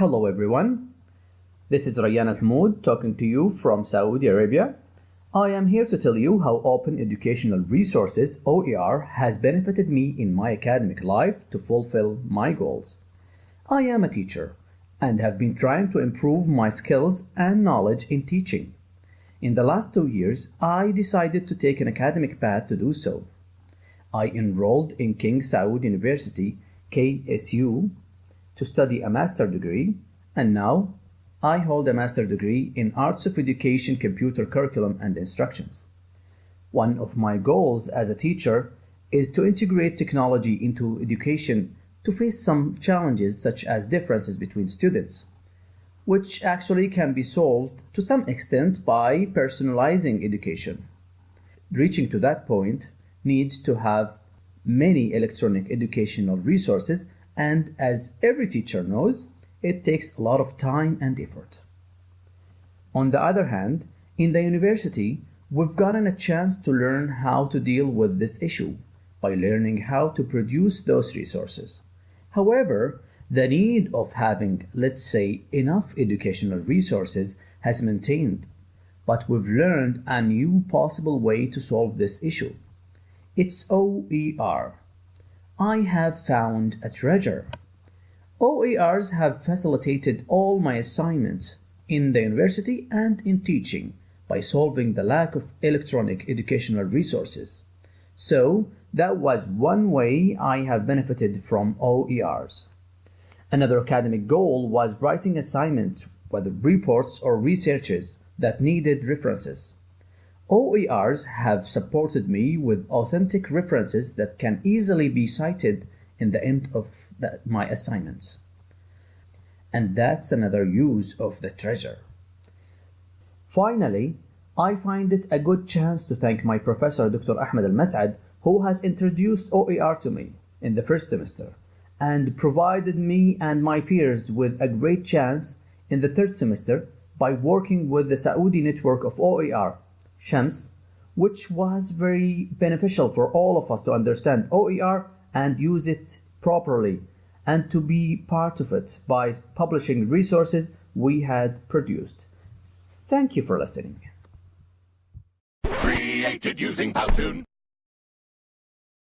Hello everyone. This is Rayyan Al-Hamoud talking to you from Saudi Arabia. I am here to tell you how Open Educational Resources OER has benefited me in my academic life to fulfill my goals. I am a teacher and have been trying to improve my skills and knowledge in teaching. In the last two years, I decided to take an academic path to do so. I enrolled in King Saud University, KSU, to study a master degree, and now I hold a master degree in Arts of Education Computer Curriculum and Instructions. One of my goals as a teacher is to integrate technology into education to face some challenges such as differences between students, which actually can be solved to some extent by personalizing education. Reaching to that point needs to have many electronic educational resources and as every teacher knows, it takes a lot of time and effort. On the other hand, in the university, we've gotten a chance to learn how to deal with this issue by learning how to produce those resources. However, the need of having, let's say, enough educational resources has maintained, but we've learned a new possible way to solve this issue. It's OER. I have found a treasure. OERs have facilitated all my assignments in the university and in teaching by solving the lack of electronic educational resources. So that was one way I have benefited from OERs. Another academic goal was writing assignments, whether reports or researches, that needed references. OERs have supported me with authentic references that can easily be cited in the end of the, my assignments. And that's another use of the treasure. Finally, I find it a good chance to thank my professor Dr. Ahmed Al-Mas'ad who has introduced OER to me in the first semester and provided me and my peers with a great chance in the third semester by working with the Saudi network of OER, Shams, which was very beneficial for all of us to understand OER and use it properly and to be part of it by publishing resources we had produced. Thank you for listening. Created using Powtoon.